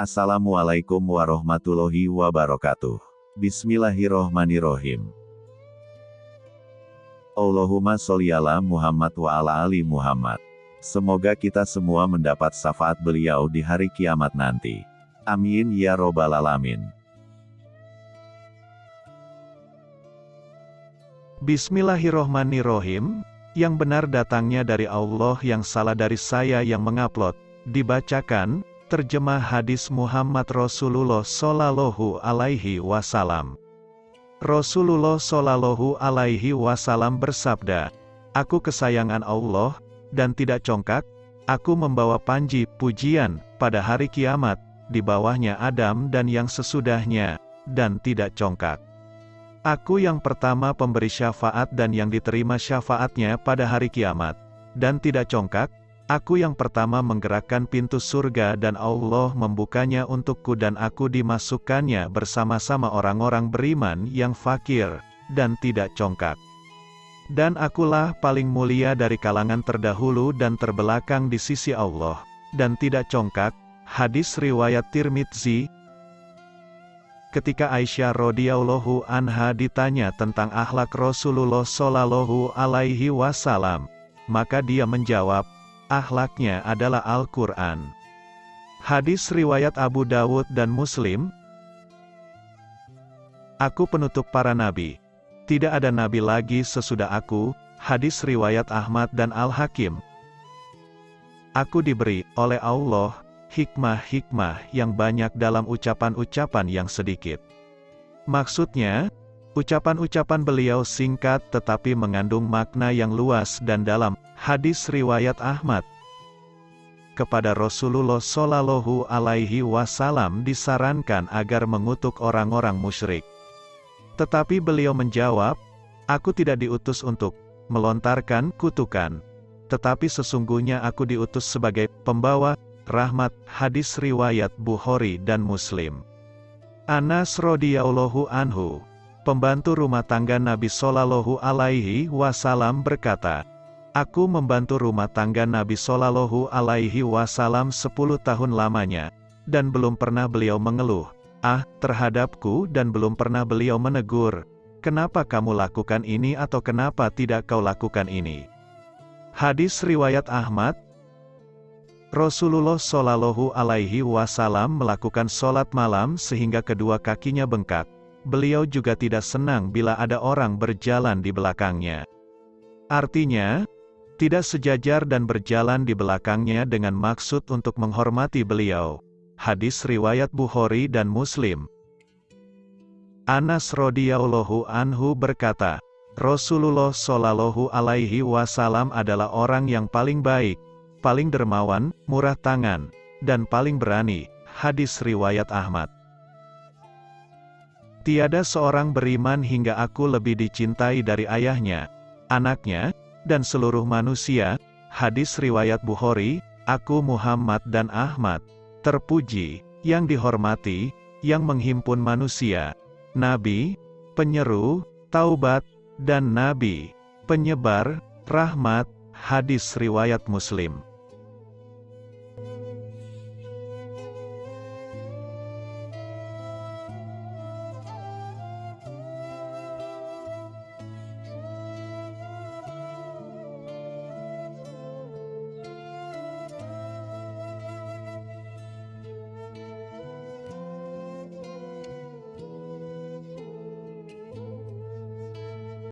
Assalamualaikum warahmatullahi wabarakatuh. Bismillahirrohmanirrohim. Allahumma sholli ala Muhammad wa ala ali Muhammad. Semoga kita semua mendapat syafaat beliau di hari kiamat nanti. Amin ya robbal alamin. Bismillahirrohmanirrohim, yang benar datangnya dari Allah yang salah dari saya yang mengupload, dibacakan, terjemah hadis Muhammad Rasulullah Sallallahu Alaihi Wasallam. Rasulullah Sallallahu Alaihi Wasallam bersabda, Aku kesayangan Allah, dan tidak congkak, aku membawa panji pujian pada hari kiamat, di bawahnya Adam dan yang sesudahnya, dan tidak congkak. Aku yang pertama pemberi syafaat dan yang diterima syafaatnya pada hari kiamat. Dan tidak congkak, aku yang pertama menggerakkan pintu surga dan Allah membukanya untukku dan aku dimasukkannya bersama-sama orang-orang beriman yang fakir, dan tidak congkak. Dan akulah paling mulia dari kalangan terdahulu dan terbelakang di sisi Allah, dan tidak congkak, hadis riwayat Tirmidzi, Ketika Aisyah radhiyallahu anha ditanya tentang akhlak Rasulullah shallallahu alaihi wasallam, maka dia menjawab, akhlaknya adalah Al-Qur'an. Hadis riwayat Abu Dawud dan Muslim. Aku penutup para nabi. Tidak ada nabi lagi sesudah aku. Hadis riwayat Ahmad dan Al-Hakim. Aku diberi oleh Allah hikmah-hikmah yang banyak dalam ucapan-ucapan yang sedikit. Maksudnya, ucapan-ucapan beliau singkat tetapi mengandung makna yang luas dan dalam hadis riwayat Ahmad. Kepada Rasulullah Shallallahu Alaihi Wasallam disarankan agar mengutuk orang-orang musyrik. Tetapi beliau menjawab, Aku tidak diutus untuk melontarkan kutukan, tetapi sesungguhnya aku diutus sebagai pembawa rahmat, hadis riwayat Bukhari dan Muslim. Anas radhiyallahu anhu, pembantu rumah tangga Nabi Shallallahu alaihi wasallam berkata, Aku membantu rumah tangga Nabi Shallallahu alaihi wasallam 10 tahun lamanya, dan belum pernah beliau mengeluh, ah, terhadapku dan belum pernah beliau menegur, kenapa kamu lakukan ini atau kenapa tidak kau lakukan ini. Hadis riwayat Ahmad, Rasulullah Shallallahu Alaihi Wasallam melakukan sholat malam sehingga kedua kakinya bengkak. Beliau juga tidak senang bila ada orang berjalan di belakangnya. Artinya, tidak sejajar dan berjalan di belakangnya dengan maksud untuk menghormati beliau. Hadis riwayat Bukhari dan Muslim. Anas radhiyallahu anhu berkata, Rasulullah Shallallahu alaihi wasallam adalah orang yang paling baik, paling dermawan, murah tangan, dan paling berani. Hadis riwayat Ahmad. Tiada seorang beriman hingga aku lebih dicintai dari ayahnya, anaknya, dan seluruh manusia. Hadis riwayat Bukhari, aku Muhammad dan Ahmad, terpuji, yang dihormati, yang menghimpun manusia, nabi, penyeru, taubat, dan nabi, penyebar, rahmat, hadis riwayat Muslim.